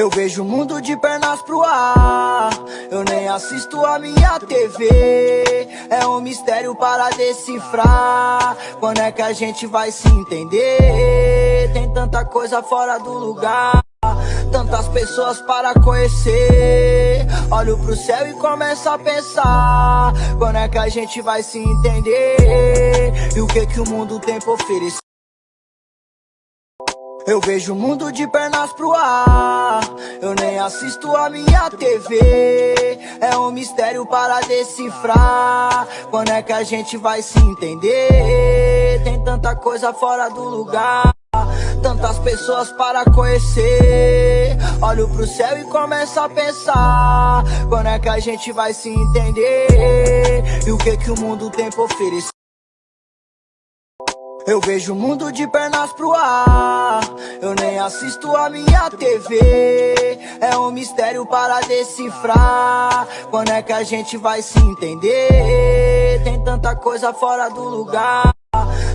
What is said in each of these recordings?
Eu vejo o mundo de pernas pro ar. Eu nem assisto a minha TV. É um mistério para decifrar. Quando é que a gente vai se entender? Tem tanta coisa fora do lugar. Tantas pessoas para conhecer. Olho pro céu e começo a pensar. Quando é que a gente vai se entender? E o que que o mundo tem pra oferecer? Eu vejo o mundo de pernas pro ar. Assisto a minha TV. É um mistério para decifrar. Quando é que a gente vai se entender? Tem tanta coisa fora do lugar. Tantas pessoas para conhecer. Olho pro céu e começo a pensar. Quando é que a gente vai se entender? E o que que o mundo tem pra oferecer? Eu vejo o mundo de pernas pro ar. Eu nem assisto a minha TV. É um mistério para decifrar. Quando é que a gente vai se entender? Tem tanta coisa fora do lugar.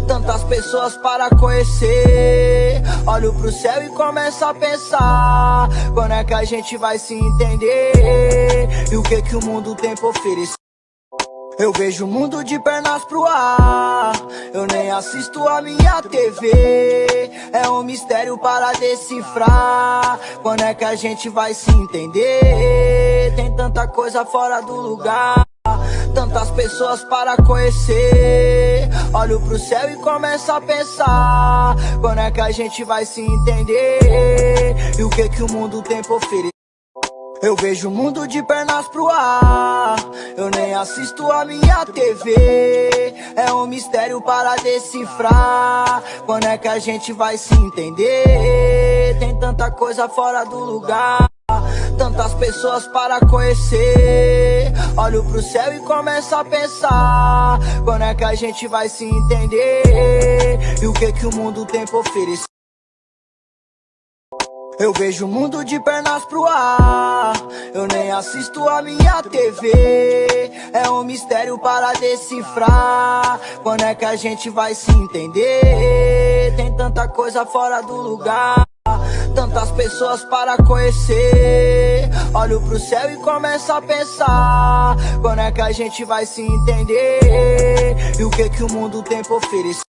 Tantas pessoas para conhecer. Olho pro céu e começo a pensar. Quando é que a gente vai se entender? E o que que o mundo tem pra oferecer? Eu vejo o mundo de pernas pro ar. Eu nem assisto a minha TV. É um mistério para decifrar. Quando é que a gente vai se entender? Tem tanta coisa fora do lugar. Tantas pessoas para conhecer. Olho pro céu e começo a pensar. Quando é que a gente vai se entender? E o que que o mundo tem pra oferecer? Eu vejo o mundo de pernas pro ar. Eu nem assisto a minha TV. É um mistério para decifrar. Quando é que a gente vai se entender? Tem tanta coisa fora do lugar. Tantas pessoas para conhecer. Olho pro céu e começo a pensar. Quando é que a gente vai se entender? E o que que o mundo tem pra oferecer? Eu vejo o mundo de pernas pro ar. Eu nem assisto a minha TV. É um mistério para decifrar. Quando é que a gente vai se entender? Tem tanta coisa fora do lugar. Tantas pessoas para conhecer. Olho pro céu e começo a pensar. Quando é que a gente vai se entender? E o que que o mundo tem pra oferecer?